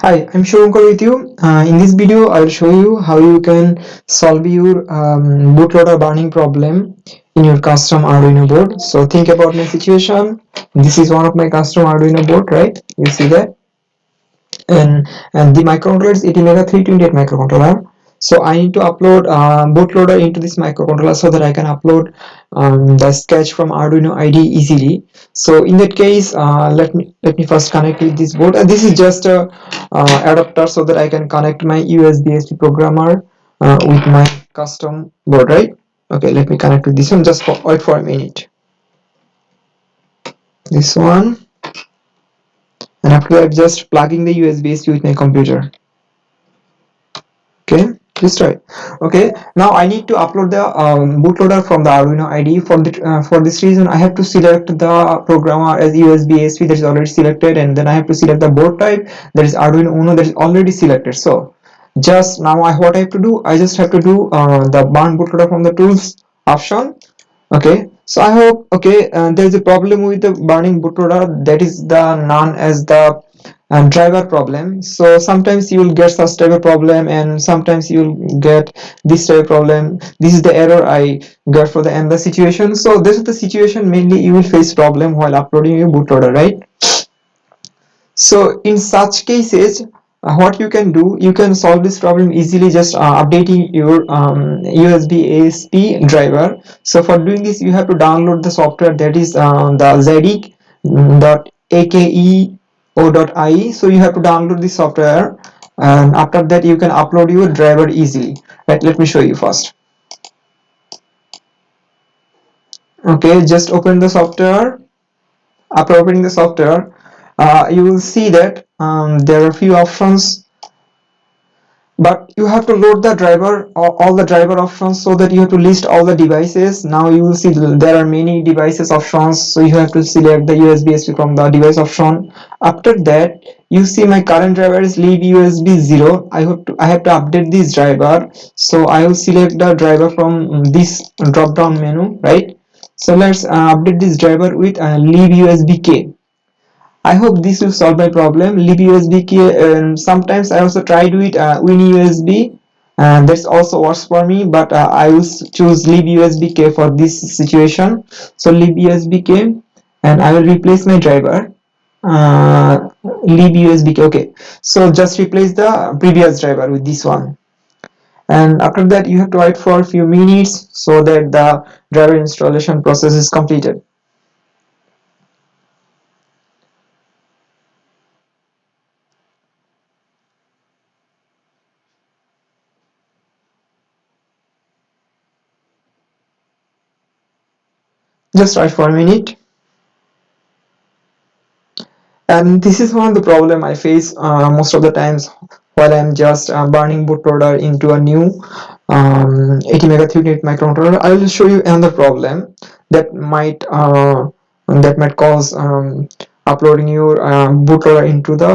Hi, I'm Shubhankar with you. Uh, in this video, I'll show you how you can solve your um, bootloader burning problem in your custom Arduino board. So think about my situation. This is one of my custom Arduino board, right? You see that? And and the microcontroller is ATmega 328 microcontroller so I need to upload uh, bootloader into this microcontroller so that I can upload um, the sketch from Arduino IDE easily. So in that case uh, let me let me first connect with this board and this is just a uh, adapter so that I can connect my USB programmer uh, with my custom board right? Okay let me connect with this one just for, wait for a minute. This one. And after that just plugging the USB with my computer right. Okay. Now i need to upload the um, bootloader from the arduino ide for the uh, for this reason i have to select the programmer as usb asp that is already selected and then i have to select the board type that is arduino uno that is already selected. So just now I, what i have to do i just have to do uh, the burn bootloader from the tools option. Okay. So i hope okay uh, there is a problem with the burning bootloader that is the none as the and driver problem. So sometimes you will get such type of problem and sometimes you will get this type of problem. This is the error i got for the and the situation. So this is the situation mainly you will face problem while uploading your bootloader right? So in such cases uh, what you can do you can solve this problem easily just uh, updating your um, usb asp driver. So for doing this you have to download the software that is uh, the zadig dot ake o.ie so you have to download the software and after that you can upload your driver easily. Right let me show you first. Okay just open the software. After opening the software uh, you will see that um, there are a few options but you have to load the driver all the driver options so that you have to list all the devices. Now you will see there are many devices options so you have to select the USB from the device option. After that you see my current driver is libusb 0 i hope to, i have to update this driver. So i will select the driver from this drop down menu right? So let's uh, update this driver with uh, libusbk I hope this will solve my problem. libusb. Um, sometimes I also try to it uh, WinUSB and that's also works for me but uh, I will choose libusbk for this situation. So libusbk and I will replace my driver uh, libusbk. Okay, so just replace the previous driver with this one and after that you have to wait for a few minutes so that the driver installation process is completed. Just wait for a minute. And this is one of the problem I face uh, most of the times while I'm just uh, burning bootloader into a new um, ATmega 328 microcontroller. I will show you another problem that might uh, that might cause um, uploading your um, bootloader into the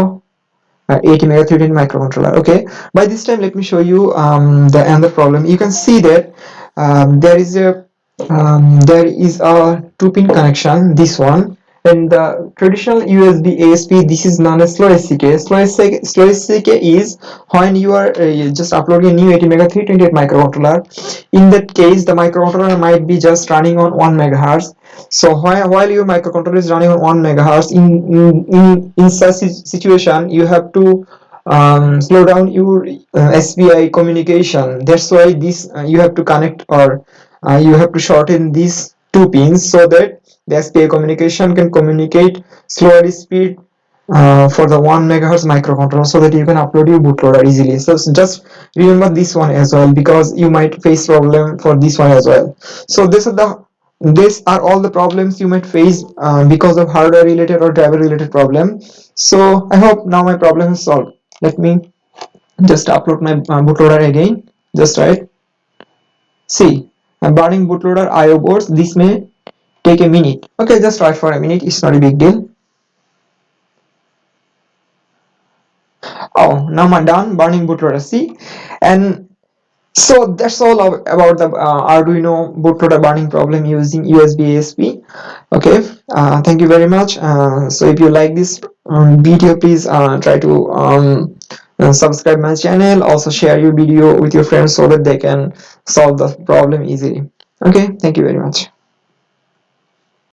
uh, ATmega 328 microcontroller. Okay? By this time let me show you um, the another problem. You can see that um, there is a um, there is a two pin connection this one. And the traditional USB ASP this is known as slow SCK slow SCK, slow is when you are uh, just uploading a new ATmega 328 microcontroller. In that case the microcontroller might be just running on 1 megahertz. So while, while your microcontroller is running on 1 megahertz in in in such situation you have to um, slow down your uh, SPI communication. That's why this uh, you have to connect or uh, you have to shorten these two pins so that the SPI communication can communicate slower speed uh, for the 1 megahertz microcontroller so that you can upload your bootloader easily. So just remember this one as well because you might face problem for this one as well. So this is the these are all the problems you might face uh, because of hardware related or driver related problem. So i hope now my problem is solved. Let me just upload my uh, bootloader again. Just right. See I'm burning bootloader IO boards this may take a minute. Okay just wait for a minute it's not a big deal. Oh now I'm done burning bootloader see? And so that's all about the uh, Arduino bootloader burning problem using USB ASP okay uh, thank you very much uh, so if you like this um, video please uh, try to um, uh, subscribe my channel also share your video with your friends so that they can solve the problem easily. Okay thank you very much